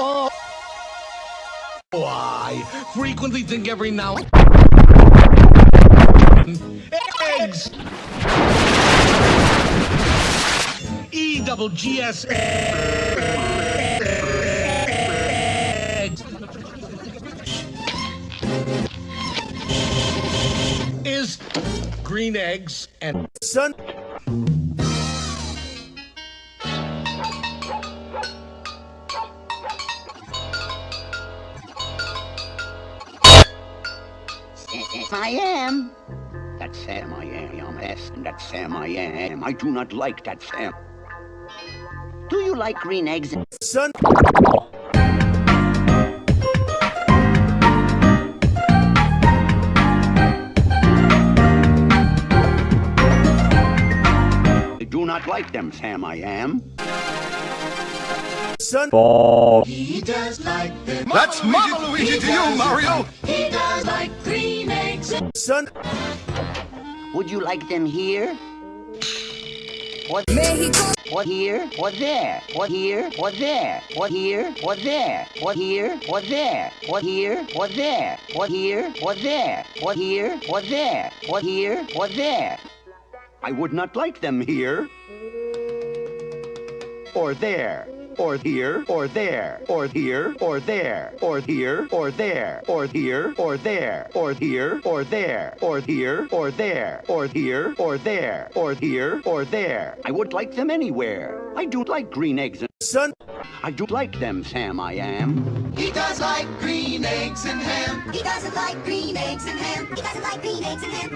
Oh. I frequently think every now eggs. E double G S eggs is green eggs and sun. I am. That's Sam I am, yes, and that's Sam I am. I do not like that Sam. Do you like green eggs? Son. I do not like them, Sam I am. Son. He does like them. That's Mama Luigi to you, Mario! He does like green eggs. Son. Would you like them here? What? Mexico. What here? What there? What here? What there? What here? What there? What here? What there? What here? What there? What here? What there? What here? What there? What here? What there? I would not like them here. Or there or here, or there, or here, or there, or here, or there, or here, or there, or here, or there, or here, or there, or here, or there, or here, or there. I would like them anywhere. I do like green eggs and Son. I do like them, Sam, I am. He does like green eggs and ham. He doesn't like green eggs and ham. He doesn't like green eggs and ham.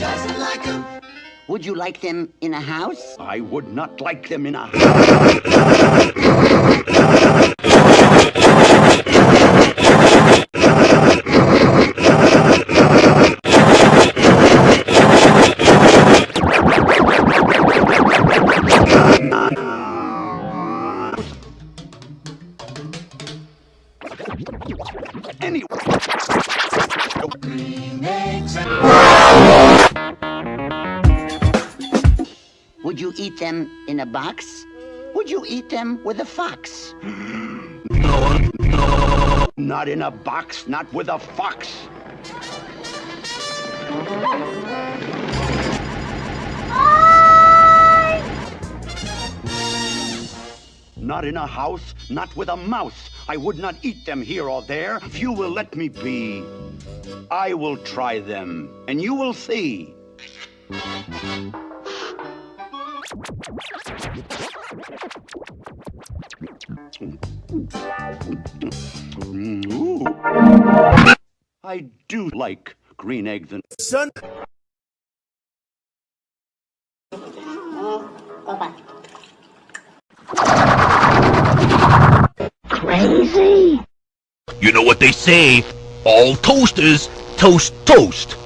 Doesn't like them. Would you like them in a house? I would not like them in a house. Anyway. Green eggs you eat them in a box? Would you eat them with a fox? No, no. Not in a box, not with a fox. Not in a house, not with a mouse. I would not eat them here or there. If you will let me be, I will try them, and you will see. Ooh. I do like green eggs and Son. crazy. You know what they say? All toasters toast toast.